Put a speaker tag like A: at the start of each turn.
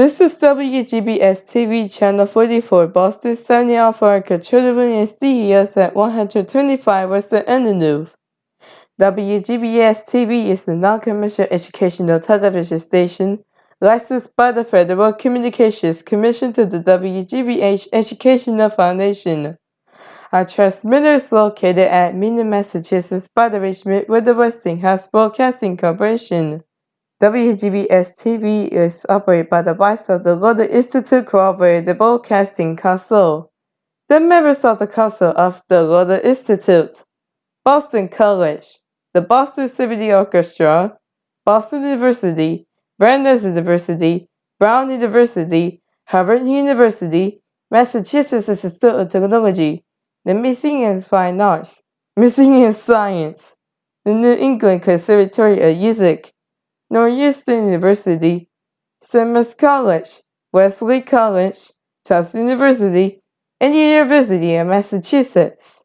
A: This is WGBX TV Channel 44, Boston 70 Alpha Children and CES at 125 Western Avenue. WGBX TV is a non-commercial educational television station licensed by the Federal Communications Commission to the WGBH Educational Foundation. Our transmitter is located at Minden, Massachusetts by the arrangement with the Westinghouse Broadcasting Corporation. WGBX TV is operated by the Vice of the Institute Cooperative Broadcasting Council. The members of the Council of the Lowell Institute, Boston College, the Boston Symphony Orchestra, Boston University, Brandeis University, Brown University, Harvard University, Massachusetts Institute of Technology, the Museum of Fine Arts, Museum of Science, the New England Conservatory of Music, Northeastern University, Simmons College, Wellesley College, Tufts University, and the University of Massachusetts.